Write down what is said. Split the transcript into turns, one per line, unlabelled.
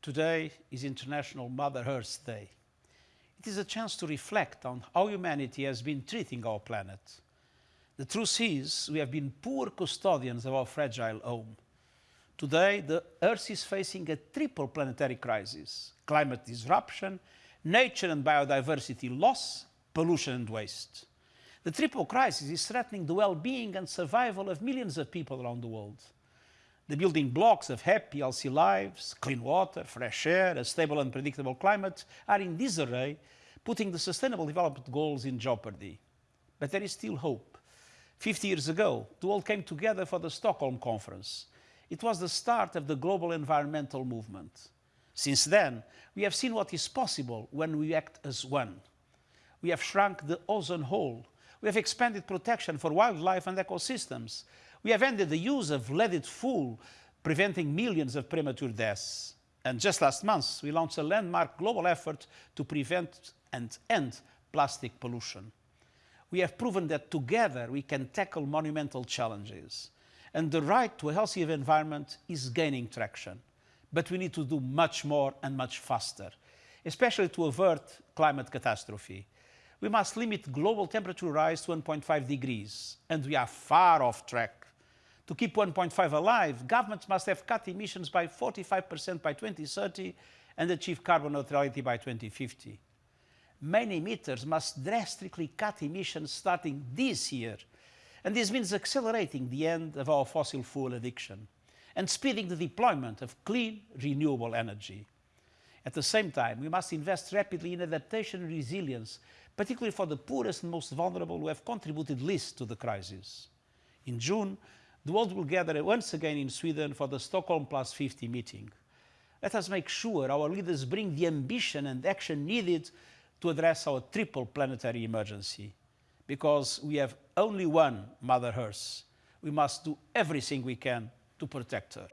Today is International Mother Earth Day. It is a chance to reflect on how humanity has been treating our planet. The truth is, we have been poor custodians of our fragile home. Today, the Earth is facing a triple planetary crisis climate disruption, nature and biodiversity loss, pollution and waste. The triple crisis is threatening the well being and survival of millions of people around the world. The building blocks of happy, healthy lives, clean water, fresh air, a stable and predictable climate are in disarray, putting the Sustainable Development Goals in jeopardy. But there is still hope. 50 years ago, the world came together for the Stockholm Conference. It was the start of the global environmental movement. Since then, we have seen what is possible when we act as one. We have shrunk the ozone hole. We have expanded protection for wildlife and ecosystems. We have ended the use of leaded fuel, preventing millions of premature deaths. And just last month, we launched a landmark global effort to prevent and end plastic pollution. We have proven that together we can tackle monumental challenges. And the right to a healthy environment is gaining traction. But we need to do much more and much faster, especially to avert climate catastrophe. We must limit global temperature rise to 1.5 degrees, and we are far off track. To keep 1.5 alive, governments must have cut emissions by 45% by 2030 and achieve carbon neutrality by 2050. Many emitters must drastically cut emissions starting this year, and this means accelerating the end of our fossil fuel addiction and speeding the deployment of clean, renewable energy. At the same time, we must invest rapidly in adaptation and resilience, particularly for the poorest and most vulnerable who have contributed least to the crisis. In June, the world will gather once again in Sweden for the Stockholm Plus 50 meeting. Let us make sure our leaders bring the ambition and action needed to address our triple planetary emergency. Because we have only one Mother Earth, we must do everything we can to protect her.